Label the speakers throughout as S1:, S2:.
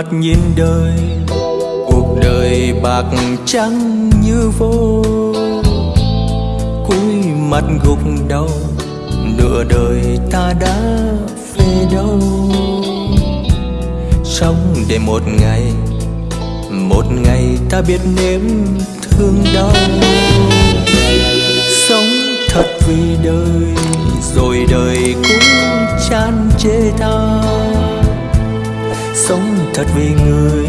S1: mặt nhìn đời, cuộc đời bạc trắng như vô. Cúi mặt gục đầu, nửa đời ta đã về đâu. Sống để một ngày một ngày ta biết nếm thương đau. Sống thật vì đời, rồi đời cũng chán chê ta sống thật vì người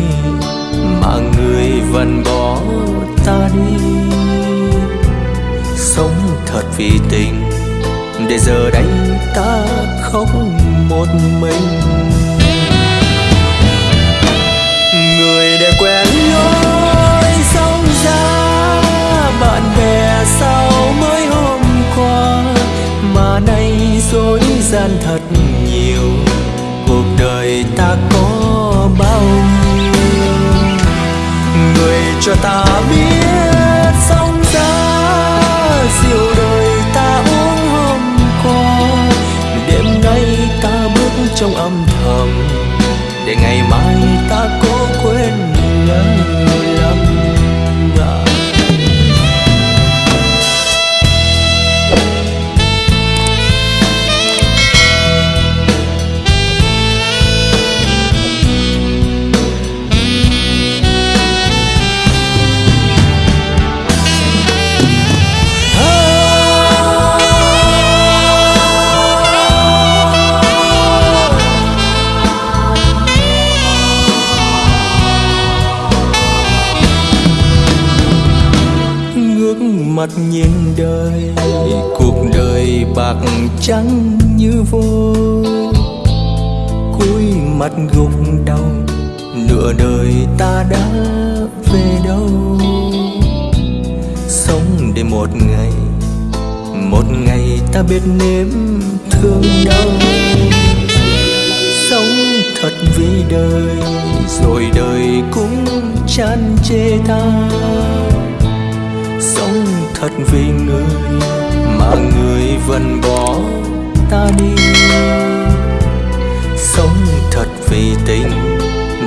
S1: mà người vẫn bỏ ta đi. Sống thật vì tình, để giờ đây ta khóc một mình. Người để quen lối sống ra bạn bè sau mới hôm qua. Mà nay dối gian thật nhiều, cuộc đời ta có cho ta biết sóng ra rượu đời ta uống hôm qua. Đêm nay ta bước trong âm thầm, để ngày mai ta cố quên lời mắt mặt nhìn đời cuộc đời bạc trắng như vôi, cúi mặt gục đầu nửa đời ta đã về đâu? Sống để một ngày một ngày ta biết nếm thương đau. Sống thật vì đời rồi đời cũng chán chê ta sống thật vì người mà người vẫn bỏ ta đi. Sống thật vì tình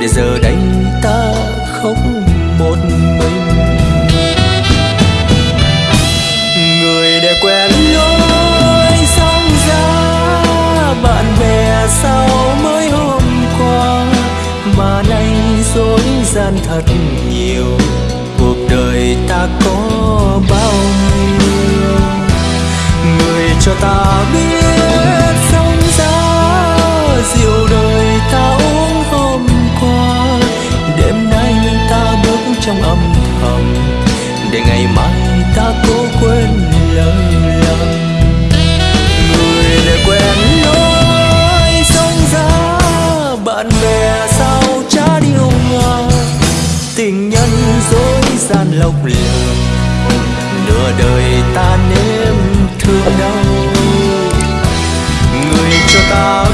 S1: để giờ đây ta khóc một mình. Người để quen lối sống ra, bạn bè sau mới hôm qua mà nay dối gian thật nhiều. Cuộc đời ta có dối gian lộc lừa nửa đời ta nếm thương đau. Người cho ta